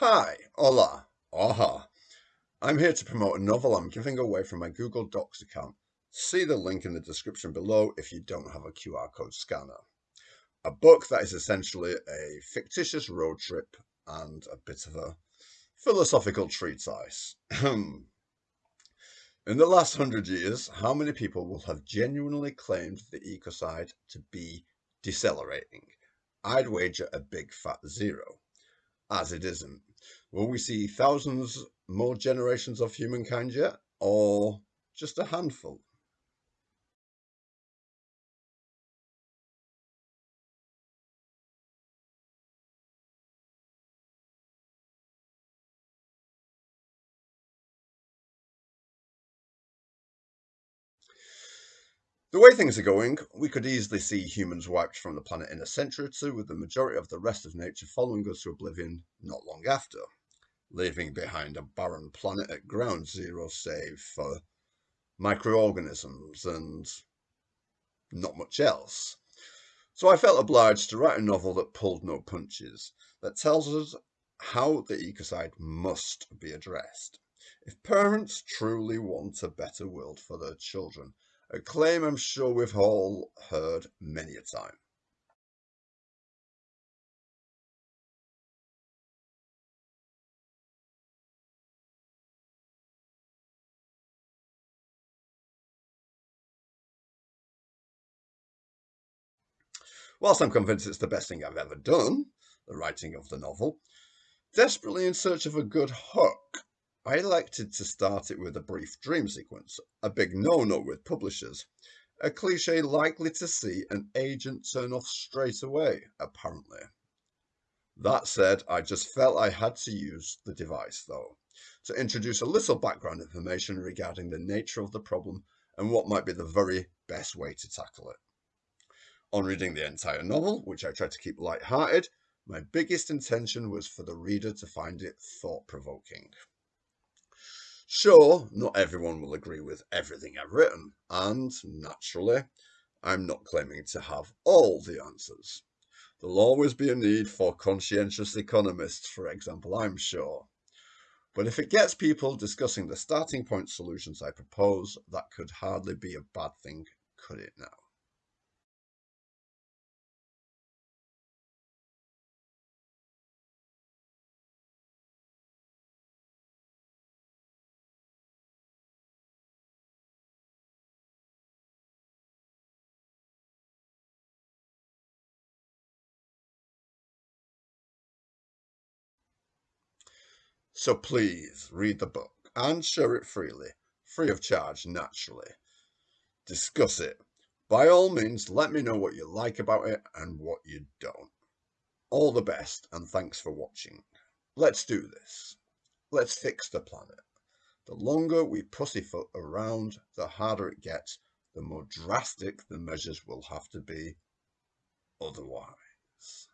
Hi, hola, aha. I'm here to promote a novel I'm giving away from my Google Docs account. See the link in the description below if you don't have a QR code scanner. A book that is essentially a fictitious road trip and a bit of a philosophical treatise. in the last hundred years, how many people will have genuinely claimed the ecocide to be decelerating? I'd wager a big fat zero as it isn't. Will we see thousands more generations of humankind yet, or just a handful? The way things are going, we could easily see humans wiped from the planet in a century or two, with the majority of the rest of nature following us to oblivion not long after, leaving behind a barren planet at ground zero save for microorganisms and not much else. So I felt obliged to write a novel that pulled no punches, that tells us how the ecocide must be addressed. If parents truly want a better world for their children, a claim I'm sure we've all heard many a time. Whilst I'm convinced it's the best thing I've ever done, the writing of the novel, desperately in search of a good hook, I elected to start it with a brief dream sequence, a big no-no with publishers, a cliche likely to see an agent turn off straight away, apparently. That said, I just felt I had to use the device though, to introduce a little background information regarding the nature of the problem and what might be the very best way to tackle it. On reading the entire novel, which I tried to keep light-hearted, my biggest intention was for the reader to find it thought-provoking. Sure, not everyone will agree with everything I've written, and naturally, I'm not claiming to have all the answers. There'll always be a need for conscientious economists, for example, I'm sure. But if it gets people discussing the starting point solutions I propose, that could hardly be a bad thing, could it now? So please read the book and share it freely, free of charge, naturally. Discuss it. By all means, let me know what you like about it and what you don't. All the best and thanks for watching. Let's do this. Let's fix the planet. The longer we pussyfoot around, the harder it gets, the more drastic the measures will have to be otherwise.